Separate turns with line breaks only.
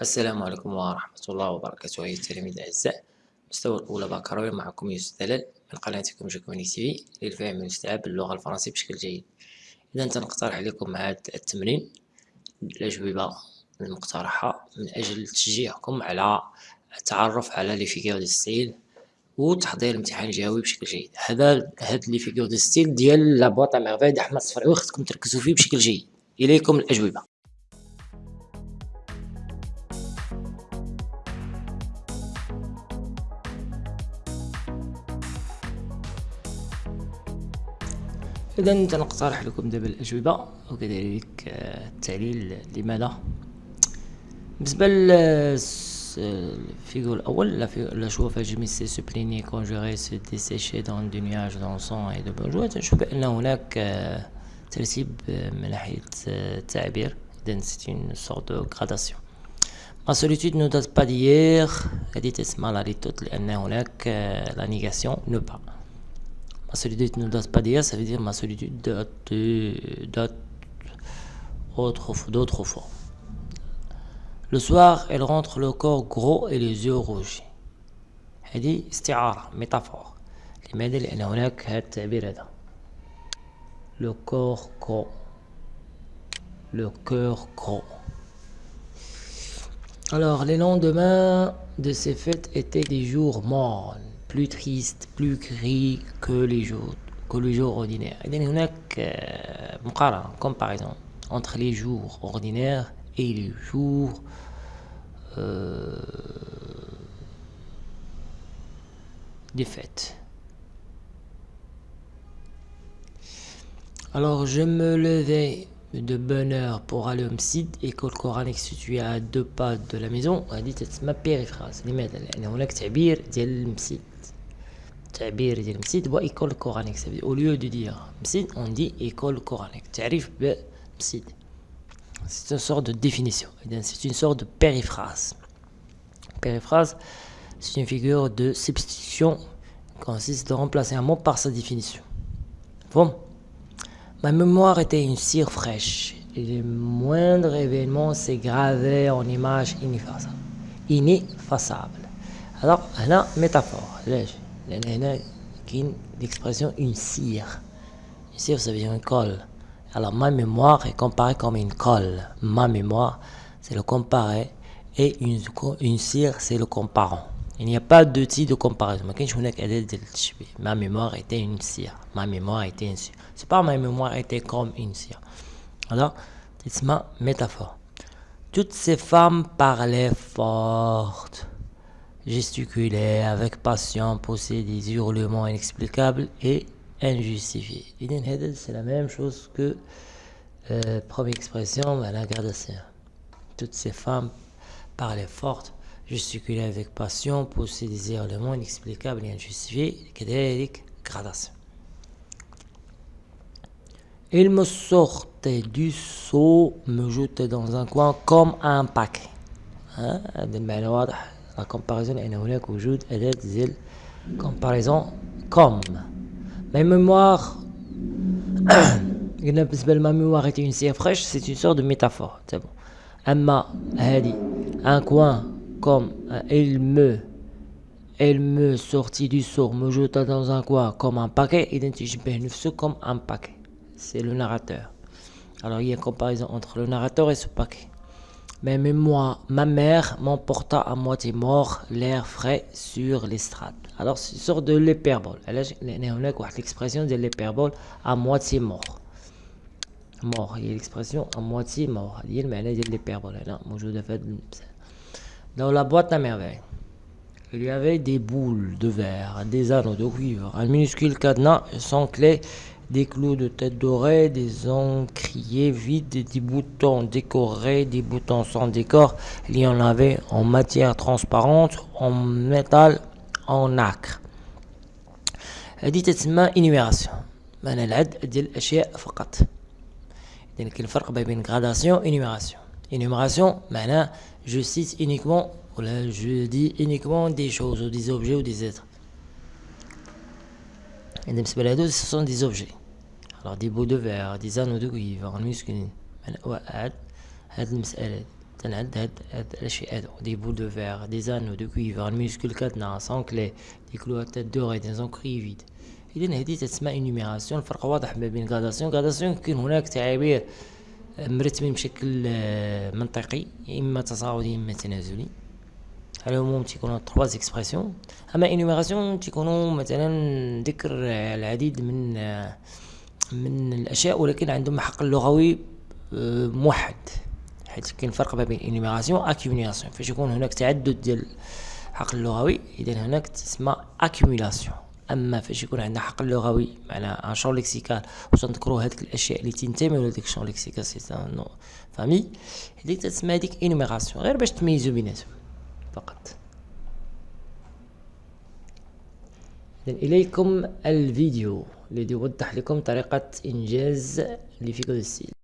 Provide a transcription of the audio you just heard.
السلام عليكم ورحمة الله وبركاته. أيها التلاميذ الأعزاء مستوى الأولى بكالوريا معكم يوسف دلال من قناتكم جاكوني تي في للفهم والاستيعاب باللغة الفرنسية بشكل جيد. إذا تنقترح عليكم هذا التمرين الأجوبة المقترحة من أجل تشجيعكم على التعرف على لي فيغور دو ستيل وتحضير الامتحان الجوي بشكل جيد. هذا هاد لي فيغور دو ستيل ديال لا بواط ميرفاي د أحمد الصفراوي خصكم تركزوا فيه بشكل جيد. إليكم الأجوبة. إذا سنقترح لكم دابا الأجوبة وكذلك آه، التعليل لماذا بالنسبة للفيغور الأول لا شوا فاجمي سي سوبليني كونجوري سو ديسيشي دون دو نياج دون سون اي دو بونجوا تنشوف بأن هناك آه، ترتيب آه، من ناحية التعبير إذا سيت اون سورت دو غراداسيون ما solitude ne date pas d'hier هذه تسمى لا ليتوت لأن هناك لا نيغاسيون نو با Ma solitude ne date pas d'hier, ça veut dire ma solitude date, date d'autrefois. Le soir, elle rentre le corps gros et les yeux rougis. هذه استعارة métaphore لماذا؟ لأن هناك هذا التعبير هذا le corps gros le cœur gros alors les lendemains de ces fêtes étaient des jours mornes plus triste, plus gris que les jours, que les jours ordinaires. Il y a une comparaison entre les jours ordinaires et les jours euh, des fêtes. Alors je me levais de bonne heure pour aller au MSID, école coranique située à deux pas de la maison. هذه ma périphrase لماذا؟ لأن هناك تعبير ديال المسجد تعبير ديال مسجد هو ايكول كورانيك او ليو دو دير مسجد اون دي ايكول كورانيك تعريف بمسجد c'est une sorte de définition c'est une sorte de périphrase périphrase c'est une figure de substitution qui consiste de remplacer un mot par sa définition bon Ma mémoire était une cire fraîche et le moindre événement s'est gravé en images ineffaçables. Alors, la métaphore, l'expression une cire. Une cire, ça veut dire une colle. Alors, ma mémoire est comparée comme une colle. Ma mémoire, c'est le comparé et une cire, c'est le comparant. Il n'y a pas type de comparaison. Ma mémoire était une cire. Ma mémoire était une cire. C'est pas ma mémoire était comme une cire. Alors, c'est ma métaphore. Toutes ces femmes parlaient fortes gesticulait avec passion, poussait des hurlements inexplicables et injustifiés. C'est la même chose que euh, première expression, la gradation. Toutes ces femmes parlaient fortes, gesticulaient avec passion, poussaient des hurlements inexplicables et injustifiés. كذلك gradation. Il me sortait du seau, me jetait dans un coin comme un paquet. Hein? la comparaison est هناك وجود أداة زل comparaison comme ma mémoire قلنا بالنسبة ma mémoire était une cire fraîche c'est une sorte de métaphore c'est bon أما هذه un coin comme euh, il me elle me sortit du seau, me jeta dans un coin comme un paquet, identifie comme un paquet. C'est le narrateur. Alors il y a une comparaison entre le narrateur et ce paquet. Mais moi, ma mère m'emporta à moitié mort, l'air frais sur l'estrade. Alors c'est une sorte de l'hyperbole. L'expression de l'hyperbole à moitié mort. Mort, il y a l'expression à moitié mort. Il y a l'hyperbole. Là, hein. moi je Dans la boîte à merveille, il y avait des boules de verre, des anneaux de cuivre, un minuscule cadenas sans clé des clous de tête dorée, des encriers vides, des boutons décorés, des boutons sans décor. Il y en avait en matière transparente, en métal, en nacre. هذه تسمى énumération معنى العد ديال الاشياء فقط اذا كاين الفرق بين gradation énumération énumération معناه je cite uniquement ولا je dis uniquement des choses ou des objets ou des êtres بالنسبة لهادو ce sont des objets alors des bouts de verre des anneaux de cuivre المسكين وعاد هاد المسألة تنعد هاد هاد الاشياء هادو دي بول دو فيغ دي زانو دو كويفر الميسكول كاتنا سون كلي دي كلوات دوري دي زونكريفيد اذا هذه تسمى انيميراسيون الفرق واضح ما بين غاداسيون غاداسيون يمكن هناك تعابير مرتبين بشكل آه، منطقي إما تصاعدي إما تنازلي. على العموم تيكونوا تخوا اكسبرسيون أما انيميراسيون تيكونوا مثلا ذكر العديد من آه، من الأشياء ولكن عندهم حق لغوي آه، موحد. حيت كاين فرق ما بين انيميراسيون اكيوميلاسيون فاش يكون هناك تعدد ديال الحقل اللغوي اذا هناك تسمى اكيوميلاسيون أما فاش يكون عندنا حقل لغوي معنا ان شون ليكسيكال باش نذكروا هذيك الأشياء اللي تنتمي لهذيك الشون ليكسيكال سي نو فامي هذيك تسمى هذيك انيميراسيون غير باش تميزوا بيناتهم فقط. إليكم الفيديو الذي يوضح لكم طريقة إنجاز لفيكو ستيل.